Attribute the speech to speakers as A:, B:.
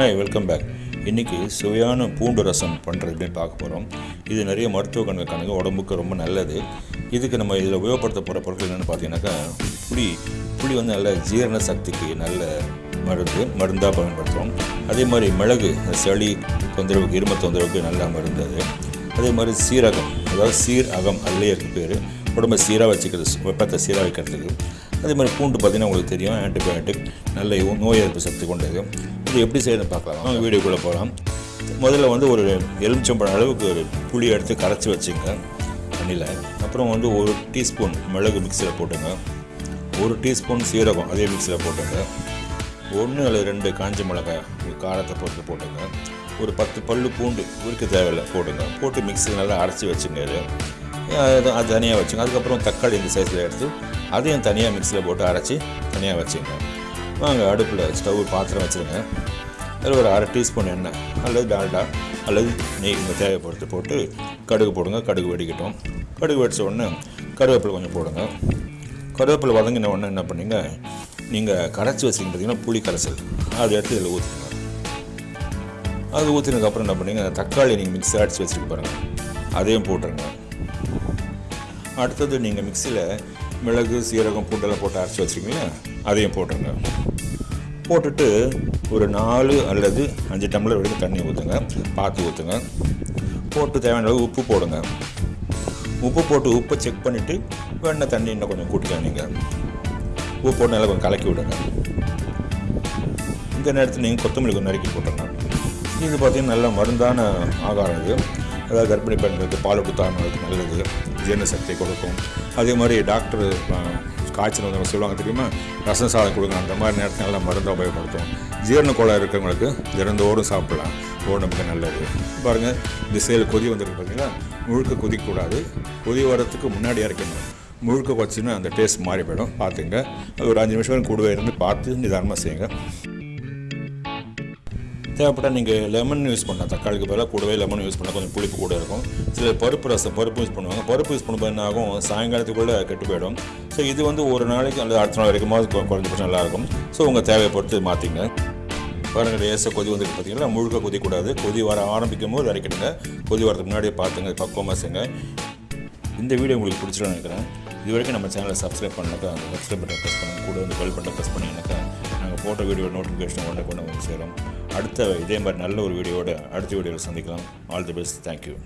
A: Hi welcome back இன்றைக்கி சுவையான பூண்டு ரசம் பண்ணுறது அப்படின்னு பார்க்க போகிறோம் இது நிறைய மருத்துவ கணக்கு கணக்கு உடம்புக்கு ரொம்ப நல்லது. இதுக்கு நம்ம இதில் உபயோகப்படுத்த போகிற பொருட்கள் என்னென்னு பார்த்தீங்கன்னாக்கா புளி புளி வந்து நல்ல ஜீரண சக்திக்கு நல்ல மருந்து மருந்தாக பயன்படுத்துகிறோம் அதே மாதிரி மிளகு சளி தொந்தரவுக்கு இரும தொந்தரவுக்கு நல்ல மருந்து அது. அதே மாதிரி சீரகம் அதாவது சீர் அகம் அதுலேயே இருக்கு பேர். உடம்பை சீராக வச்சுக்கிறது வெப்பத்தை சீராக வைக்கிறதுக்கு. அதே மாதிரி பூண்டு பார்த்திங்கன்னா உங்களுக்கு தெரியும் ஆன்டிபயோட்டிக் நல்ல நோய் எதிர்ப்பு சக்தி கொண்டது. இது எப்படி செய்யணும் பார்க்கலாம். நம்ம வீடியோக்குள்ளே போகலாம். முதல்ல வந்து ஒரு எலுமிச்சம்பழம் அளவுக்கு ஒரு புளி எடுத்து கரைச்சி வச்சுங்க தண்ணியில். அப்புறம் வந்து ஒரு டீஸ்பூன் மிளகு மிக்சியில் போட்டுங்க. ஒரு டீஸ்பூன் சீரகம் அதே மிக்சியில் போட்டுங்க. ஒன்று அல்லது ரெண்டு காஞ்ச மிளகாய் காரத்தை பொறுத்து போட்டுங்க. ஒரு பத்து பல்லு பூண்டு உரிக்க தேவையில்லை போட்டுங்க. போட்டு மிக்ஸியில் நல்லா அரைச்சி வச்சுங்க இது. அது அது தனியாக வச்சுங்க. அதுக்கப்புறம் தக்காளி இந்த சைஸில் எடுத்து அதையும் தனியாக மிக்ஸியில் போட்டு அரைச்சி தனியாக வச்சுங்க. வாங்க அடுப்பில் ஸ்டவ் பாத்திரம் வச்சுருங்க. அதில் ஒரு அரை டீஸ்பூன் எண்ணெய் அல்லது டால்டா அல்லது நெய் இந்த தேவையை பொறுத்து போட்டு கடுகு போடுங்க. கடுகு வெடிக்கட்டும். கடுகு வெடிச்ச உடனே கருவேப்பிலை கொஞ்சம் போடுங்க. கருவேப்பிலை வதங்கின உடனே என்ன பண்ணீங்க? நீங்கள் கரைச்சி வச்சிங்க பார்த்தீங்கன்னா புளி கரைசல். அதை எடுத்து இதில் ஊற்றுங்க அது ஊற்றினதுக்கப்புறம் என்ன பண்ணுங்க? தக்காளி நீங்கள் மிக்ஸி அடித்து வச்சுருக்கு பாருங்கள் அதையும் போட்டுருங்க. அடுத்தது நீங்கள் மிக்சியில் மிளகு சீரகம் பூண்டெல்லாம் போட்டு அரைச்சி வச்சுருக்கீங்களா? அதையும் போட்டுருங்க. போட்டுட்டு ஒரு நாலு அல்லது அஞ்சு டம்ளர் வரைக்கும் தண்ணி ஊற்றுங்க பாத்து ஊற்றுங்க போட்டு தேவையான அளவு உப்பு போடுங்க. உப்பு போட்டு உப்பை செக் பண்ணிவிட்டு வேணால் தண்ணி இன்னும் கொஞ்சம் கூட்டிக்கலாம் நீங்கள் உப்பு போட்டு நல்லா கொஞ்சம் கலக்கி விடுங்க. இந்த நேரத்தில் நீங்கள் கொத்தமல்லி கொஞ்சம் நறுக்கி போட்டுருங்க. இது பார்த்திங்கன்னா நல்ல மருந்தான ஆகாரம் இது. அதாவது கர்ப்பிணி பெண்களுக்கு பால் கொடுத்தாங்களுக்கு நல்லது ஜீரண சக்தியை கொடுக்கும். அதே மாதிரி டாக்டர் காய்ச்சல் வந்து சொல்லுவாங்க தெரியுமா? ரசம் சாதம் கொடுங்க அந்த மாதிரி நேரத்தில் நல்லா மருந்தாக உபயோகப்படுத்தும் ஜீரண கோளாறு இருக்கிறவங்களுக்கு திறந்தோடும் சாப்பிடலாம். உடம்புக்கு நல்லது. பாருங்கள் இந்த செயல் கொதி வந்திருக்கு பார்த்தீங்கன்னா முழுக்க கொதிக்கக்கூடாது. கொதி வரத்துக்கு முன்னாடி இறக்கணும் முழுக்க வச்சுன்னா அந்த டேஸ்ட் மாறி போயிடும் பார்த்துங்க. அது ஒரு அஞ்சு நிமிஷம் கூடவே இருந்து பார்த்து நிதானமாக செய்யுங்க. தேவைப்பட்டால் நீங்கள் லெமன் யூஸ் பண்ணலாம். தக்காளிக்கு பதிலாக கூடவே லெமன் யூஸ் பண்ணால் கொஞ்சம் புளிப்பு கூட இருக்கும். சில பருப்பு ரசம் பருப்பு யூஸ் பண்ணுவாங்க. பருப்பு யூஸ் பண்ணும்போது என்ன ஆகும்? சாயங்காலத்துக்குள்ளே கெட்டு போயிடும். ஸோ இது வந்து ஒரு நாளைக்கு அல்லது அடுத்த நாள் வரைக்கும் குறைஞ்சபட்சம் நல்லாயிருக்கும் ஸோ உங்கள் தேவையை பொறுத்து மாற்றிங்க பாருங்கள் லேசாக கொதி வந்துட்டு பார்த்தீங்கன்னா முழுக்க கொதிக்கூடாது கொதி வர ஆரம்பிக்கும் போது இறக்கிடுங்க கொதி வரதுக்கு முன்னாடியே பார்த்துங்க. பக்குவமாக செய்யுங்க இந்த வீடியோ உங்களுக்கு பிடிச்சிருன்னு நினைக்கிறேன். இது வரைக்கும் நம்ம சேனலை சப்ஸ்கிரைப் பண்ணாக்கா அந்த சப்ஸ்கிரைப் பட்டன் ப்ரெஸ் பண்ணுங்க கூட வந்து பெல் பட்டன் ப்ரெஸ் பண்ணிங்கனாக்கா நாங்கள் போட்ட வீடியோ நோட்டிஃபிகேஷன் உடனே கொண்டு வந்து சேரும். அடுத்த இதே மாதிரி நல்ல ஒரு வீடியோவோட அடுத்த வீடியோவில் சந்திக்கலாம். All the best thank you